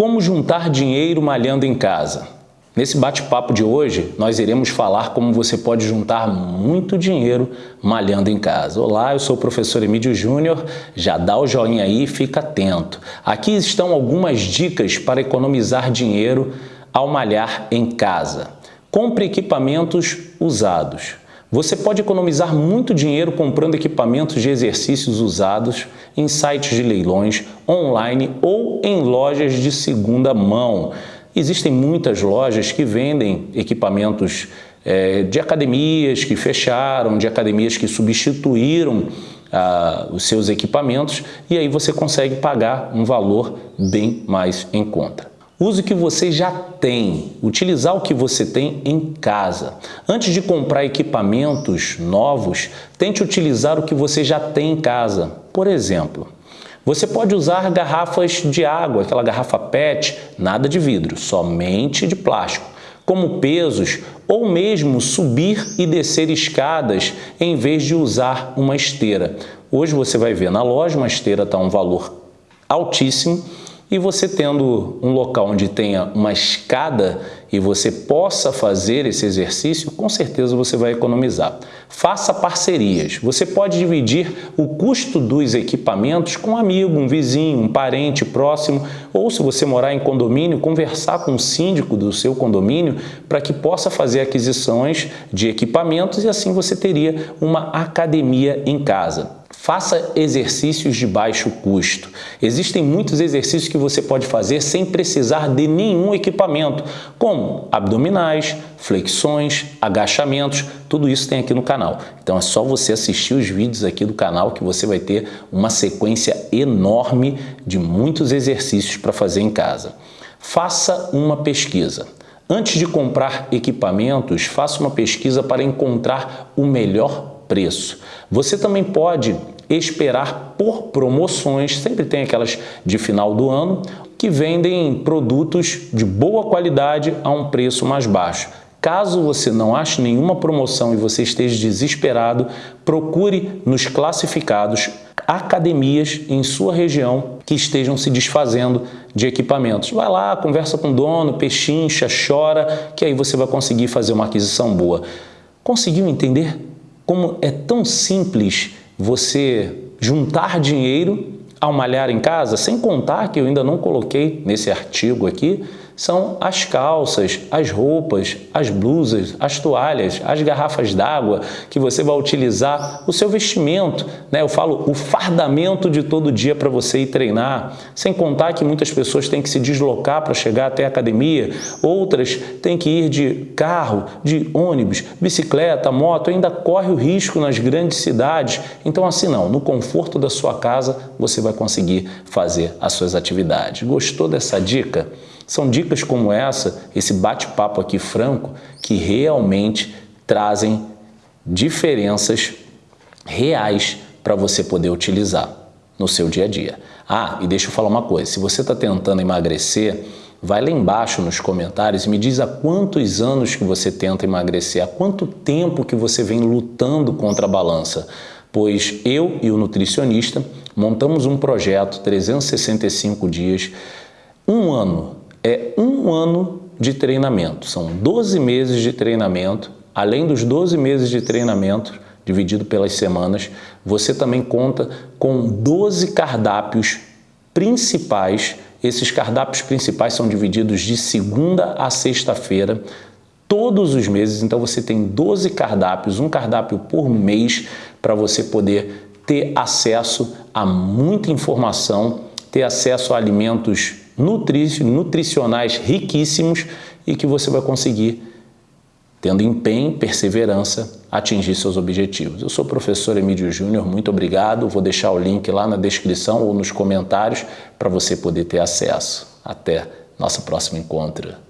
Como juntar dinheiro malhando em casa? Nesse bate-papo de hoje, nós iremos falar como você pode juntar muito dinheiro malhando em casa. Olá, eu sou o professor Emílio Júnior, já dá o joinha aí e fica atento. Aqui estão algumas dicas para economizar dinheiro ao malhar em casa. Compre equipamentos usados. Você pode economizar muito dinheiro comprando equipamentos de exercícios usados em sites de leilões, online ou em lojas de segunda mão. Existem muitas lojas que vendem equipamentos é, de academias que fecharam, de academias que substituíram ah, os seus equipamentos e aí você consegue pagar um valor bem mais em conta. Use o que você já tem, utilizar o que você tem em casa. Antes de comprar equipamentos novos, tente utilizar o que você já tem em casa. Por exemplo, você pode usar garrafas de água, aquela garrafa PET, nada de vidro, somente de plástico, como pesos ou mesmo subir e descer escadas em vez de usar uma esteira. Hoje você vai ver na loja uma esteira está um valor altíssimo e você tendo um local onde tenha uma escada e você possa fazer esse exercício, com certeza você vai economizar. Faça parcerias. Você pode dividir o custo dos equipamentos com um amigo, um vizinho, um parente próximo, ou se você morar em condomínio, conversar com o síndico do seu condomínio para que possa fazer aquisições de equipamentos e assim você teria uma academia em casa. Faça exercícios de baixo custo. Existem muitos exercícios que você pode fazer sem precisar de nenhum equipamento, como abdominais, flexões, agachamentos, tudo isso tem aqui no canal. Então é só você assistir os vídeos aqui do canal que você vai ter uma sequência enorme de muitos exercícios para fazer em casa. Faça uma pesquisa. Antes de comprar equipamentos, faça uma pesquisa para encontrar o melhor preço. Você também pode esperar por promoções, sempre tem aquelas de final do ano, que vendem produtos de boa qualidade a um preço mais baixo. Caso você não ache nenhuma promoção e você esteja desesperado, procure nos classificados academias em sua região que estejam se desfazendo de equipamentos. Vai lá, conversa com o dono, pechincha, chora, que aí você vai conseguir fazer uma aquisição boa. Conseguiu entender como é tão simples você juntar dinheiro ao malhar em casa, sem contar que eu ainda não coloquei nesse artigo aqui, são as calças, as roupas, as blusas, as toalhas, as garrafas d'água que você vai utilizar, o seu vestimento, né? eu falo o fardamento de todo dia para você ir treinar, sem contar que muitas pessoas têm que se deslocar para chegar até a academia, outras têm que ir de carro, de ônibus, bicicleta, moto, ainda corre o risco nas grandes cidades. Então assim não, no conforto da sua casa você vai conseguir fazer as suas atividades. Gostou dessa dica? São dicas como essa, esse bate-papo aqui franco, que realmente trazem diferenças reais para você poder utilizar no seu dia a dia. Ah, e deixa eu falar uma coisa, se você está tentando emagrecer, vai lá embaixo nos comentários e me diz há quantos anos que você tenta emagrecer, há quanto tempo que você vem lutando contra a balança, pois eu e o nutricionista montamos um projeto 365 dias, um ano é um ano de treinamento. São 12 meses de treinamento. Além dos 12 meses de treinamento, dividido pelas semanas, você também conta com 12 cardápios principais. Esses cardápios principais são divididos de segunda a sexta-feira, todos os meses. Então você tem 12 cardápios, um cardápio por mês, para você poder ter acesso a muita informação, ter acesso a alimentos nutricionais riquíssimos e que você vai conseguir, tendo empenho, perseverança, atingir seus objetivos. Eu sou o professor Emílio Júnior, muito obrigado. Vou deixar o link lá na descrição ou nos comentários para você poder ter acesso. Até nosso próximo encontro.